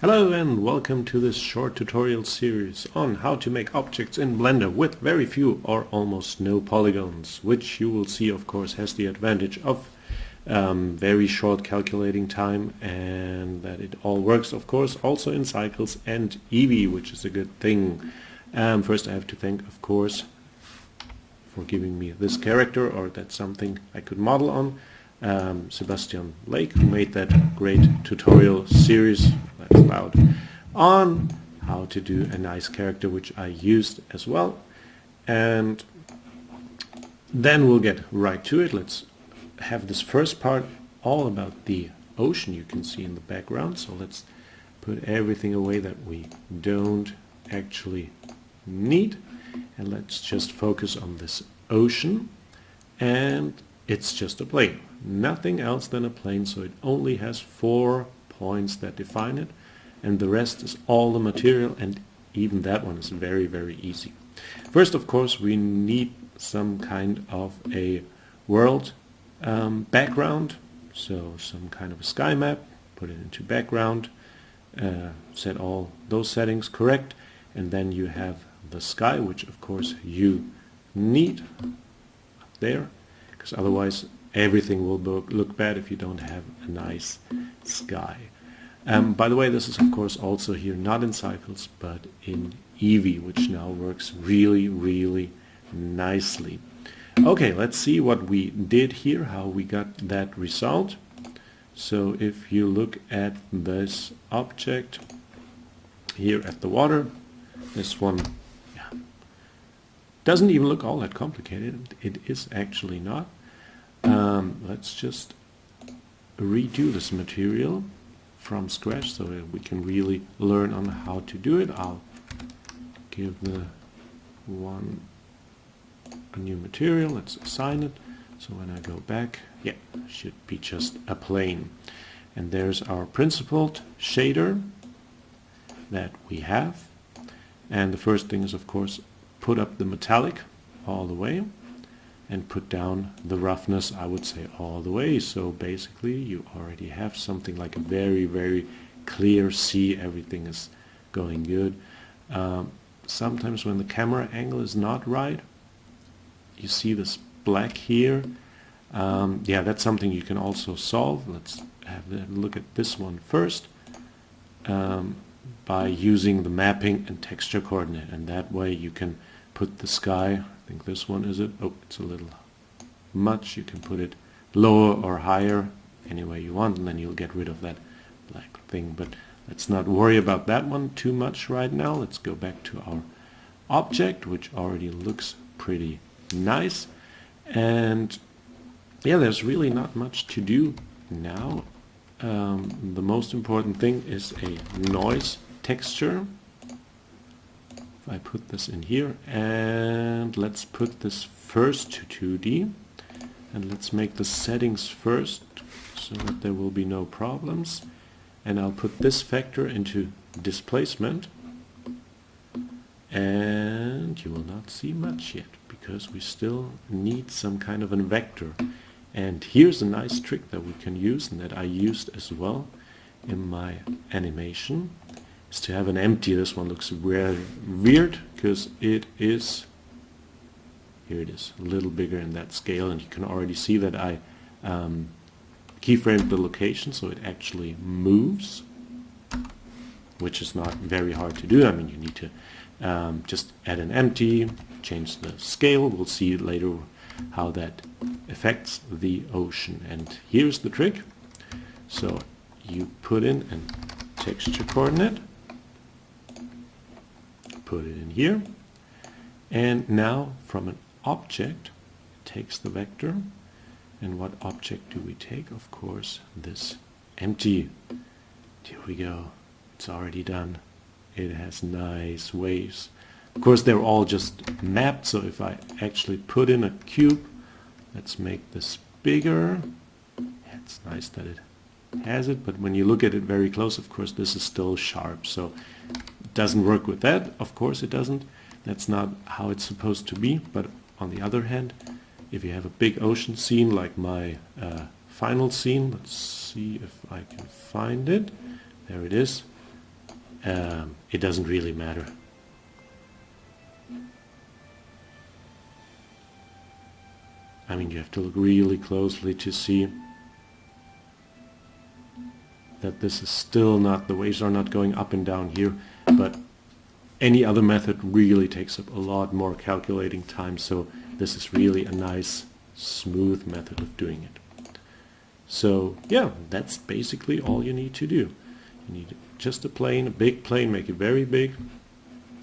Hello and welcome to this short tutorial series on how to make objects in Blender with very few or almost no polygons, which you will see of course has the advantage of um, very short calculating time and that it all works of course also in Cycles and Eevee, which is a good thing. Um, first I have to thank of course for giving me this character or that's something I could model on. Um, Sebastian Lague who made that great tutorial series that's loud on how to do a nice character which I used as well. And then we'll get right to it. Let's have this first part all about the ocean you can see in the background. So let's put everything away that we don't actually need. And let's just focus on this ocean. And it's just a plane nothing else than a plane so it only has four points that define it and the rest is all the material and even that one is very very easy. First of course we need some kind of a world um, background so some kind of a sky map put it into background uh, set all those settings correct and then you have the sky which of course you need there because otherwise everything will look bad if you don't have a nice sky. Um, by the way, this is of course also here not in Cycles but in Eevee, which now works really, really nicely. Okay, let's see what we did here, how we got that result. So if you look at this object here at the water, this one doesn't even look all that complicated. It is actually not. Um, let's just redo this material from scratch so that we can really learn on how to do it. I'll give the one a new material, let's assign it. So when I go back, yeah, should be just a plane. And there's our principled shader that we have. And the first thing is of course put up the metallic all the way and put down the roughness I would say all the way. So basically you already have something like a very very clear sea everything is going good. Um, sometimes when the camera angle is not right you see this black here. Um, yeah that's something you can also solve. Let's have a look at this one first um, by using the mapping and texture coordinate. And that way you can put the sky I think this one is it. Oh, it's a little much. You can put it lower or higher any way you want and then you'll get rid of that black thing. But let's not worry about that one too much right now. Let's go back to our object which already looks pretty nice. And yeah, there's really not much to do now. Um, the most important thing is a noise texture. I put this in here and let's put this first to 2D and let's make the settings first so that there will be no problems. And I'll put this vector into displacement and you will not see much yet because we still need some kind of a vector. And here's a nice trick that we can use and that I used as well in my animation is to have an empty. This one looks weird because it is, here it is, a little bigger in that scale and you can already see that I um, keyframed the location so it actually moves which is not very hard to do. I mean you need to um, just add an empty, change the scale, we'll see later how that affects the ocean and here's the trick. So you put in a texture coordinate put it in here. And now from an object, takes the vector. And what object do we take? Of course, this empty. Here we go. It's already done. It has nice waves. Of course, they're all just mapped, so if I actually put in a cube, let's make this bigger. It's nice that it has it, but when you look at it very close, of course, this is still sharp. So it doesn't work with that. Of course it doesn't. That's not how it's supposed to be. But on the other hand, if you have a big ocean scene like my uh, final scene, let's see if I can find it. There it is. um, it doesn't really matter. I mean, you have to look really closely to see that this is still not, the waves are not going up and down here, but any other method really takes up a lot more calculating time, so this is really a nice, smooth method of doing it. So yeah, that's basically all you need to do. You need just a plane, a big plane, make it very big,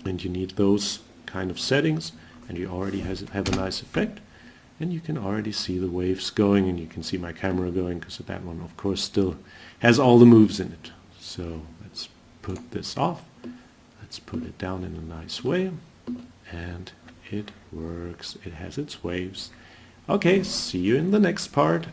and you need those kind of settings, and you already has, have a nice effect and you can already see the waves going and you can see my camera going because that one of course still has all the moves in it. So let's put this off. Let's put it down in a nice way and it works. It has its waves. Okay see you in the next part